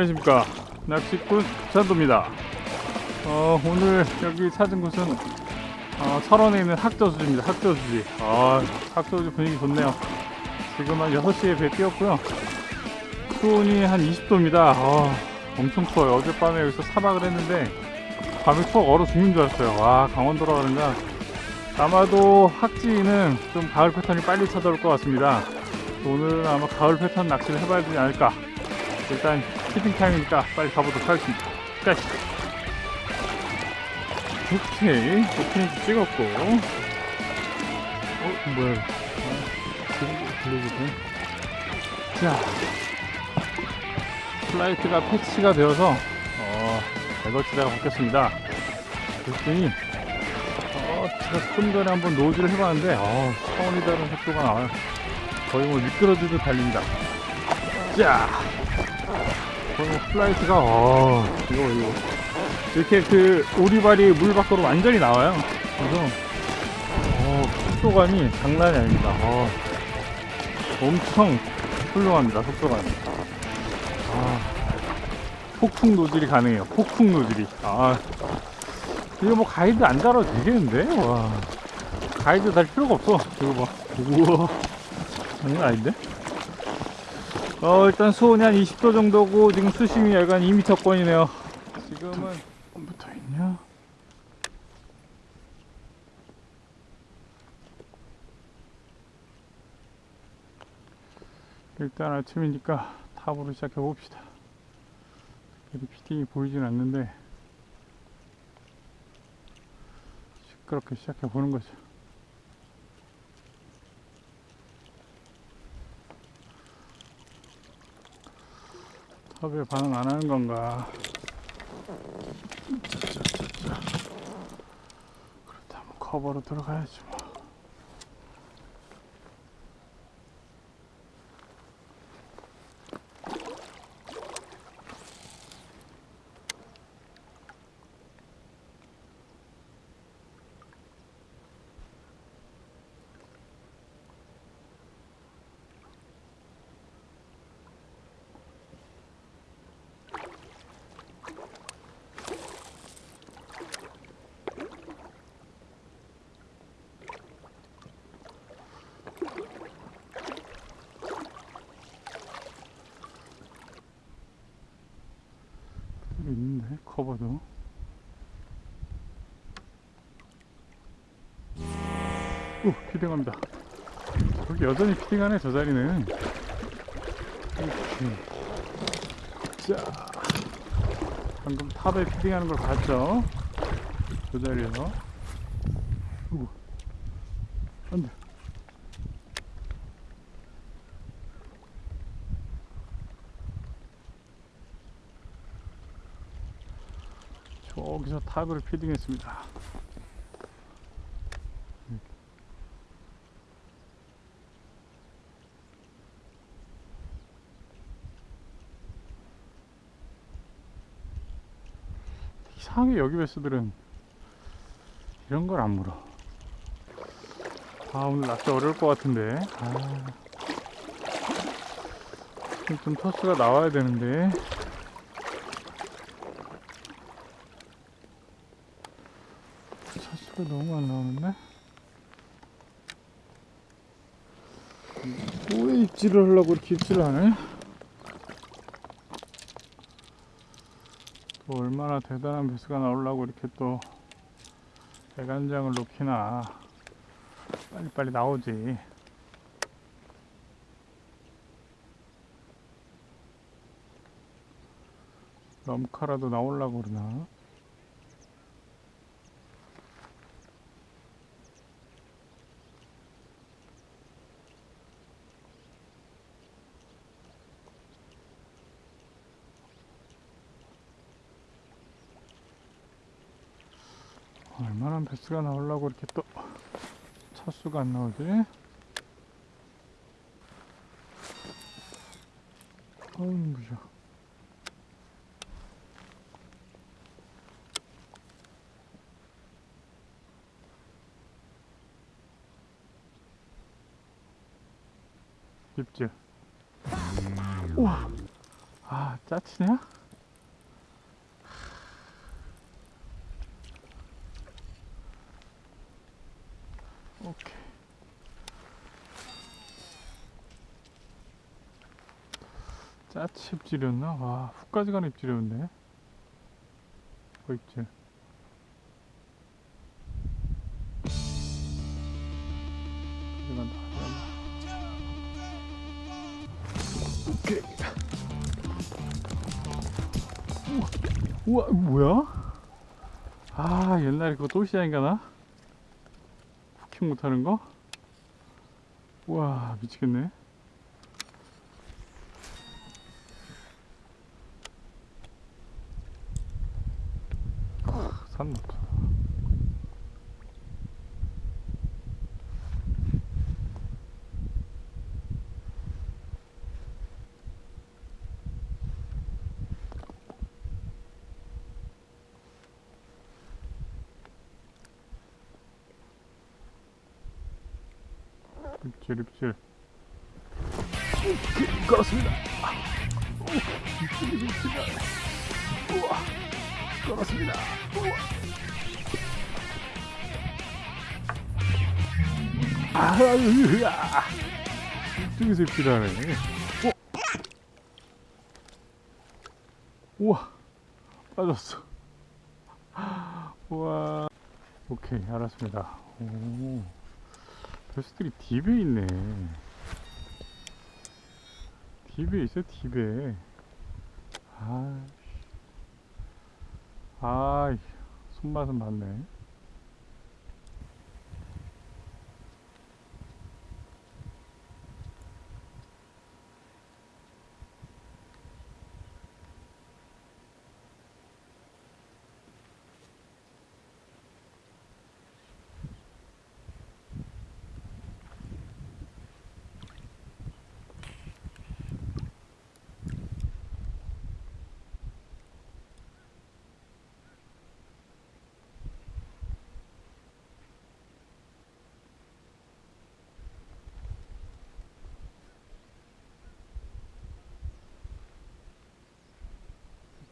안녕하십니까. 낚시꾼 찬도입니다. 어, 오늘 여기 찾은 곳은 어, 철원에 있는 학저수지입니다. 학저수지. 아 학저수지 분위기 좋네요. 지금 한 6시에 배 뛰었고요. 수온이 한 20도입니다. 아, 엄청 추워요. 어젯밤에 여기서 사박을 했는데 밤에 추워 얼어 죽는 줄 알았어요. 와 강원도라 그런가 아마도 학지는 좀 가을 패턴이 빨리 찾아올 것 같습니다. 오늘은 아마 가을 패턴 낚시를 해봐야 되지 않을까. 일단 피팅 타임이니까 빨리 가보도록 하겠습니다. 가시. 오케이, 오케이 찍었고. 어, 뭐야? 아, 블루브네. 자, 플라이트가 패치가 되어서 어, 레거치다가 바뀌었습니다. 그랬더니 어, 제가 좀 전에 한번 노즈를 해봤는데 어, 차원이 다른 속도가 나와요. 거의 뭐 미끄러지듯 달립니다. 자, 플라이트가 어 이거 이거. 이렇게 그 오리발이 물 밖으로 완전히 나와요. 그래서 어 속도감이 장난이 아닙니다. 어 엄청 훌륭합니다 속도감이. 아 폭풍 노질이 가능해요. 폭풍 노질이. 아 이거 뭐 가이드 안 달아도 되겠는데? 와 가이드 달 필요가 없어. 이거 봐. 우와. 장난 아닌데 어 일단 수온이 한 20도 정도고 지금 수심이 약간 2m권이네요. 지금은 붙어있냐? 일단 아침이니까 탑으로 시작해 봅시다. 피팅이 보이진 않는데 시끄럽게 시작해 보는 거죠 섭외 반응 안 하는 건가? 그렇다면 커버로 들어가야지 뭐. 커버도. 오 피딩합니다. 여기 여전히 피딩하네 저 자리는. 오케이. 자 방금 탑에 피딩하는 걸 봤죠? 저 자리에서. 오구 안돼. 저기서 탑을 피딩했습니다. 이상하게 여기 베스들은 이런 걸 안 물어. 아 오늘 낚시 어려울 것 같은데. 아, 좀 토스가 나와야 되는데. 차 수가 너무 안 나오는데? 왜 입질을 하려고 이렇게 입질을 하네? 또 얼마나 대단한 배수가 나오려고 이렇게 또 배간장을 놓기나 빨리빨리 나오지 럼카라도 나오려고 그러나 얼마나 배수가 나오려고 이렇게 또 차수가 안 나오지? 어우 무셔 입질 우와 아 짜치냐? 짜치 입질이었나? 와, 훅까지 가는 입질이었네. 어, 입질. 가져간다, 가져간다. 오케이. 우와, 뭐야? 아, 옛날에 그거 또 시장인가 나? 후킹 못하는 거? 우와, 미치겠네. 산 높아. 입질 입질 걸었습니다. 입질 입질 우와 걸었습니다. 우와 아으아 이쪽에서 입질하네. 어? 우와 빠졌어. 우와. 오케이 알았습니다. 오 베스들이 딥에 있네. 딥에 있어, 딥에. 아, 아, 손맛은 맞네.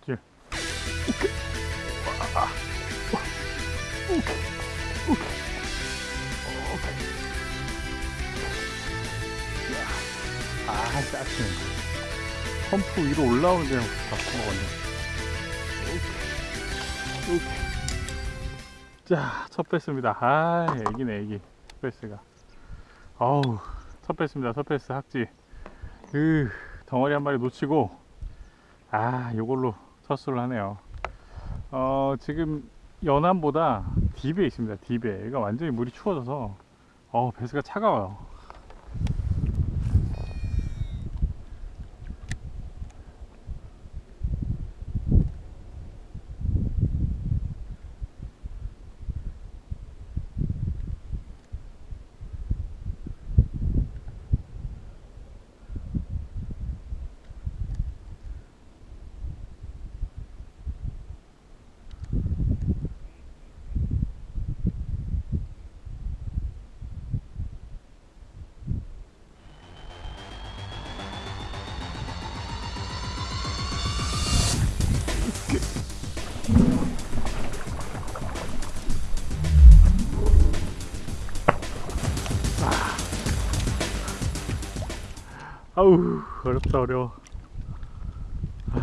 있지. 오케이. 와, 와, 오케이. 오케이. 오케이. 야, 아, 짜증. 펌프 위로 올라오는. 오케이. 자, 첫 패스입니다. 아, 애기네, 애기. 첫 패스가. 어우, 첫 패스입니다. 첫 패스 학지. 으, 덩어리 한 마리 놓치고, 아, 요걸로 첫 수를 하네요. 어, 지금 연암보다 딥에 있습니다. 딥에. 여기가 완전히 물이 추워져서, 어, 배스가 차가워요. 아우, 어렵다, 어려워. 아,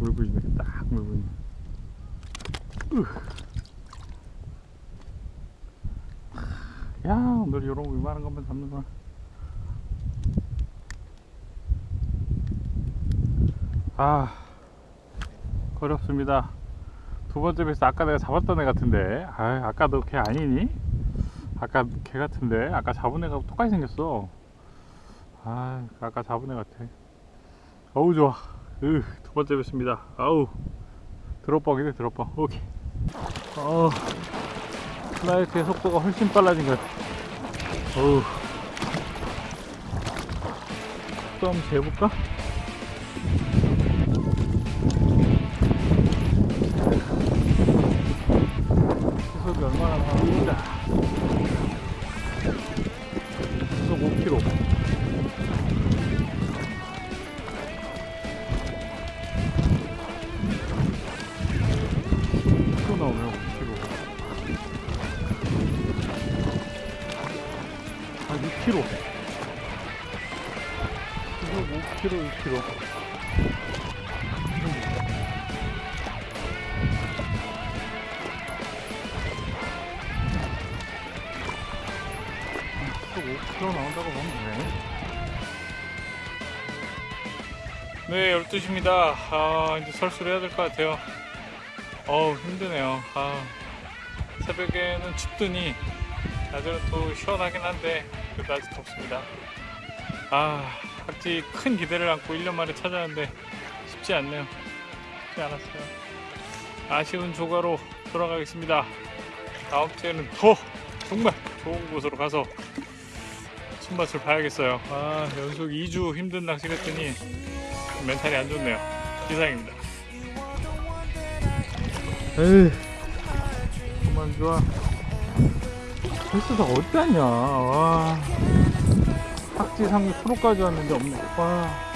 물고 있네. 딱 물고 있네. 으. 야, 오늘 이런 거 이만한 것만 잡는구나. 아, 어렵습니다. 두 번째 베스 아까 내가 잡았던 애 같은데. 아, 아까 너걔 아니니? 아까 걔 같은데. 아까 잡은 애가 똑같이 생겼어. 아, 아까 잡은 애 같아. 어우, 좋아. 으, 두 번째 뵙습니다. 아우, 드롭벅이네, 드롭벅. 오케이. 어, 플라이트의 속도가 훨씬 빨라진 것 같아. 어우. 좀 재볼까? 5kg, 6km. 또 5kg 나온다고 보면 되네. 네, 12시입니다. 아, 이제 설수를 해야 될 것 같아요. 어우, 힘드네요. 아, 새벽에는 춥더니, 낮에는 또 시원하긴 한데, 그다지 덥습니다. 아. 각지 큰 기대를 안고 1년 만에 찾아왔는데, 쉽지 않네요. 쉽지 않았어요. 아쉬운 조가로 돌아가겠습니다. 다음 주에는 더 정말 좋은 곳으로 가서 손맛을 봐야겠어요. 아, 연속 2주 힘든 낚시를 했더니, 멘탈이 안 좋네요. 이상입니다. 에이, 그만 좋아. 벌써 다 어디 갔냐. 와. 탁지 상위 프로까지 왔는데 없네. 와.